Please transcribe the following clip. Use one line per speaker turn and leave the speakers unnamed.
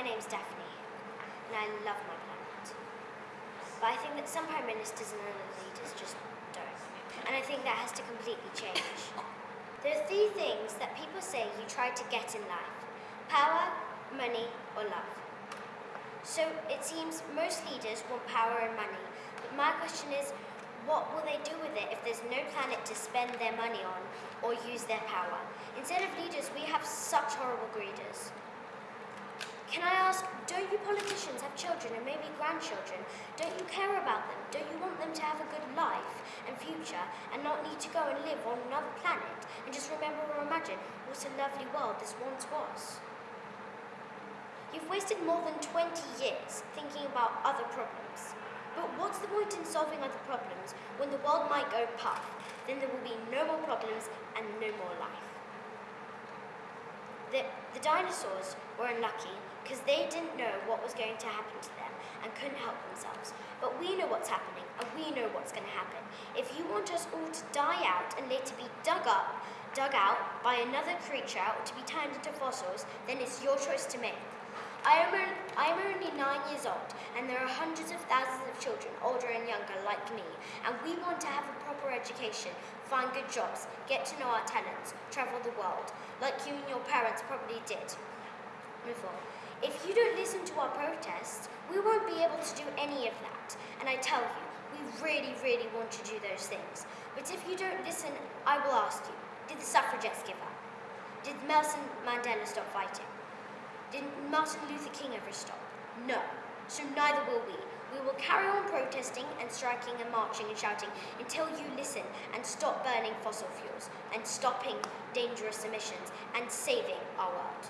my name's Daphne, and I love my planet. But I think that some prime ministers and other leaders just don't. And I think that has to completely change. There are three things that people say you try to get in life. Power, money, or love. So it seems most leaders want power and money. But my question is, what will they do with it if there's no planet to spend their money on or use their power? Instead of leaders, we have such horrible greeders. Can I ask, don't you politicians have children and maybe grandchildren? Don't you care about them? Don't you want them to have a good life and future and not need to go and live on another planet and just remember or imagine what a lovely world this once was? You've wasted more than 20 years thinking about other problems. But what's the point in solving other problems when the world might go puff? Then there will be no more problems and no more life. The, the dinosaurs were unlucky because they didn't know what was going to happen to them and couldn't help themselves. But we know what's happening and we know what's going to happen. If you want us all to die out and later be dug up, dug out by another creature or to be turned into fossils, then it's your choice to make. I am, I am only nine years old, and there are hundreds of thousands of children, older and younger, like me, and we want to have a proper education, find good jobs, get to know our talents, travel the world, like you and your parents probably did before. If you don't listen to our protests, we won't be able to do any of that. And I tell you, we really, really want to do those things. But if you don't listen, I will ask you, did the suffragettes give up? Did Nelson Mandela stop fighting? Did Martin Luther King ever stop? No. So neither will we. We will carry on protesting striking and marching and shouting until you listen and stop burning fossil fuels and stopping dangerous emissions and saving our world.